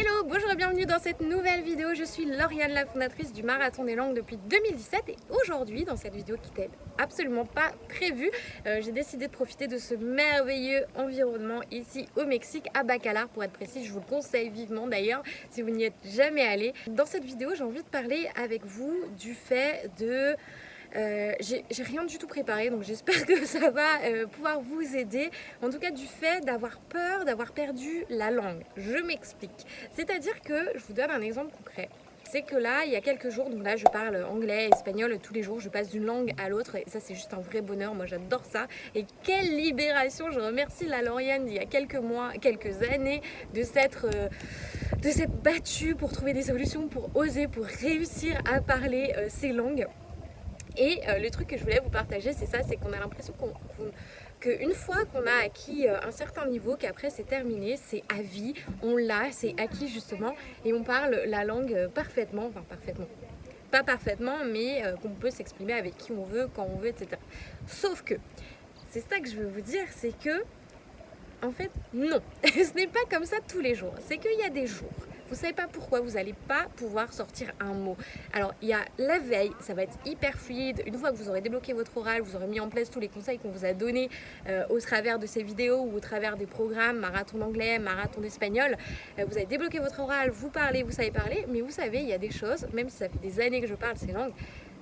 Hello, bonjour et bienvenue dans cette nouvelle vidéo. Je suis Lauriane, la fondatrice du Marathon des Langues depuis 2017 et aujourd'hui, dans cette vidéo qui n'était absolument pas prévue, euh, j'ai décidé de profiter de ce merveilleux environnement ici au Mexique, à Bacalar pour être précis. Je vous le conseille vivement d'ailleurs si vous n'y êtes jamais allé. Dans cette vidéo, j'ai envie de parler avec vous du fait de euh, j'ai rien du tout préparé donc j'espère que ça va euh, pouvoir vous aider en tout cas du fait d'avoir peur d'avoir perdu la langue je m'explique c'est à dire que je vous donne un exemple concret c'est que là, il y a quelques jours, donc là je parle anglais, espagnol tous les jours, je passe d'une langue à l'autre et ça c'est juste un vrai bonheur, moi j'adore ça. Et quelle libération, je remercie la Lauriane d'il y a quelques mois, quelques années de s'être euh, de s'être battue pour trouver des solutions, pour oser, pour réussir à parler ces langues. Et euh, le truc que je voulais vous partager, c'est ça, c'est qu'on a l'impression qu'une fois qu'on a acquis euh, un certain niveau, qu'après c'est terminé, c'est à vie, on l'a, c'est acquis justement, et on parle la langue euh, parfaitement, enfin parfaitement, pas parfaitement, mais qu'on peut s'exprimer avec qui on veut, quand on veut, etc. Sauf que, c'est ça que je veux vous dire, c'est que, en fait, non, ce n'est pas comme ça tous les jours, c'est qu'il y a des jours vous savez pas pourquoi vous n'allez pas pouvoir sortir un mot. Alors il y a la veille, ça va être hyper fluide. Une fois que vous aurez débloqué votre oral, vous aurez mis en place tous les conseils qu'on vous a donnés euh, au travers de ces vidéos ou au travers des programmes marathon d'anglais, marathon d'espagnol. Euh, vous avez débloqué votre oral, vous parlez, vous savez parler, mais vous savez, il y a des choses, même si ça fait des années que je parle ces langues,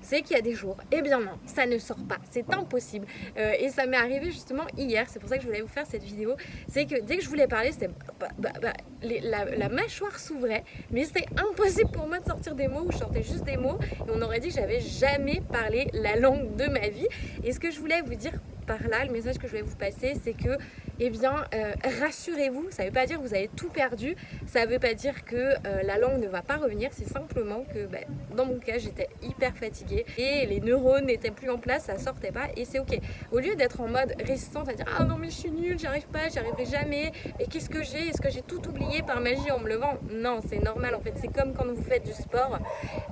c'est qu'il y a des jours, eh bien non, ça ne sort pas, c'est impossible. Euh, et ça m'est arrivé justement hier, c'est pour ça que je voulais vous faire cette vidéo, c'est que dès que je voulais parler, c'était bah, bah, bah, la, mâchoire s'ouvrait, mais c'était impossible pour moi de sortir des mots où je sortais juste des mots, et on aurait dit que j'avais jamais parlé la langue de ma vie. Et ce que je voulais vous dire par là, le message que je vais vous passer, c'est que, eh bien, euh, rassurez-vous, ça ne veut pas dire que vous avez tout perdu, ça ne veut pas dire que euh, la langue ne va pas revenir, c'est simplement que, ben, dans mon cas, j'étais hyper fatiguée et les neurones n'étaient plus en place, ça sortait pas et c'est ok. Au lieu d'être en mode résistante à dire « Ah non mais je suis nulle, j'y arrive pas, j'y arriverai jamais, et qu'est-ce que j'ai? Est-ce que j'ai tout oublié par magie en me levant ?» Non, c'est normal en fait, c'est comme quand vous faites du sport,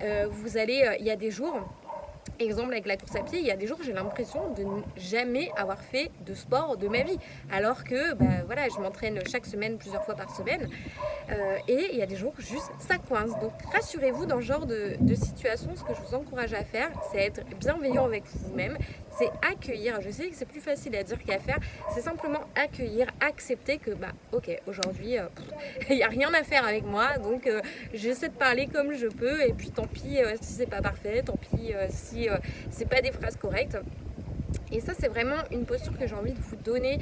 euh, vous allez, il y a des jours Exemple avec la course à pied, il y a des jours j'ai l'impression de ne jamais avoir fait de sport de ma vie. Alors que bah, voilà, je m'entraîne chaque semaine, plusieurs fois par semaine. Euh, et il y a des jours juste ça coince. Donc rassurez-vous dans ce genre de, de situation, ce que je vous encourage à faire, c'est être bienveillant avec vous-même, c'est accueillir. Je sais que c'est plus facile à dire qu'à faire. C'est simplement accueillir, accepter que bah ok aujourd'hui euh, il n'y a rien à faire avec moi, donc euh, j'essaie de parler comme je peux et puis tant pis si c'est pas parfait, tant pis si euh, c'est pas des phrases correctes. Et ça, c'est vraiment une posture que j'ai envie de vous donner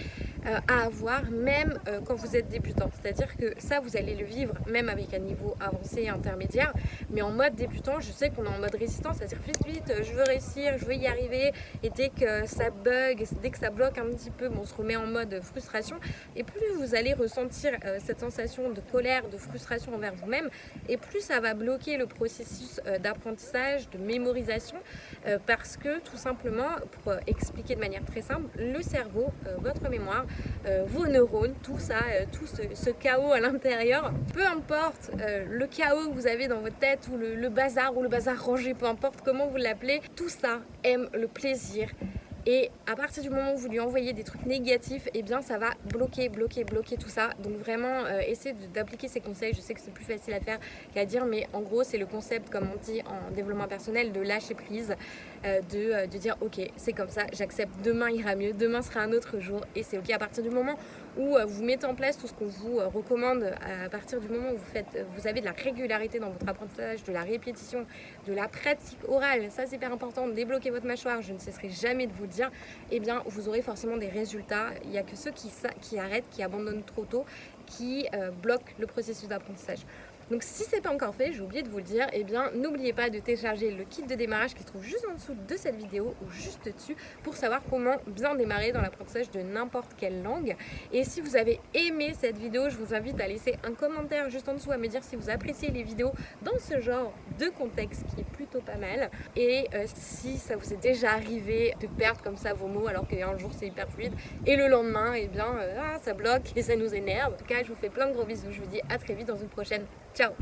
euh, à avoir, même euh, quand vous êtes débutant. C'est-à-dire que ça, vous allez le vivre même avec un niveau avancé et intermédiaire. Mais en mode débutant, je sais qu'on est en mode résistance, c'est-à-dire vite, vite, je veux réussir, je veux y arriver. Et dès que ça bug, dès que ça bloque un petit peu, on se remet en mode frustration. Et plus vous allez ressentir euh, cette sensation de colère, de frustration envers vous-même, et plus ça va bloquer le processus d'apprentissage, de mémorisation, parce que tout simplement, pour expliquer de manière très simple, le cerveau, votre mémoire, euh, vos neurones, tout ça, euh, tout ce, chaos à l'intérieur. Peu importe euh, le chaos que vous avez dans votre tête ou le bazar ou le bazar rangé, peu importe comment vous l'appelez, tout ça aime le plaisir, et à partir du moment où vous lui envoyez des trucs négatifs, et eh bien ça va bloquer, bloquer, bloquer tout ça. Donc vraiment, euh, essayez d'appliquer ces conseils. Je sais que c'est plus facile à faire qu'à dire, mais en gros, c'est le concept, comme on dit en développement personnel, de lâcher prise, euh, de, euh, de, dire ok, c'est comme ça, j'accepte, demain ira mieux, demain sera un autre jour, et c'est ok. À partir du moment vous mettez en place tout ce qu'on vous recommande, à partir du moment où vous, avez de la régularité dans votre apprentissage, de la répétition, de la pratique orale, ça c'est hyper important, débloquer votre mâchoire, je ne cesserai jamais de vous dire, eh bien vous aurez forcément des résultats. Il n'y a que ceux qui, arrêtent, qui abandonnent trop tôt, qui euh, bloquent le processus d'apprentissage. Donc si c'est pas encore fait, j'ai oublié de vous le dire, eh bien n'oubliez pas de télécharger le kit de démarrage qui se trouve juste en dessous de cette vidéo ou juste dessus pour savoir comment bien démarrer dans l'apprentissage de n'importe quelle langue. Et si vous avez aimé cette vidéo, je vous invite à laisser un commentaire juste en dessous à me dire si vous appréciez les vidéos dans ce genre de contexte qui est plutôt pas mal. Et euh, si ça vous est déjà arrivé de perdre comme ça vos mots alors qu'un jour c'est hyper fluide et le lendemain, eh bien euh, ah, ça bloque et ça nous énerve. En tout cas, je vous fais plein de gros bisous, je vous dis à très vite dans une prochaine 叫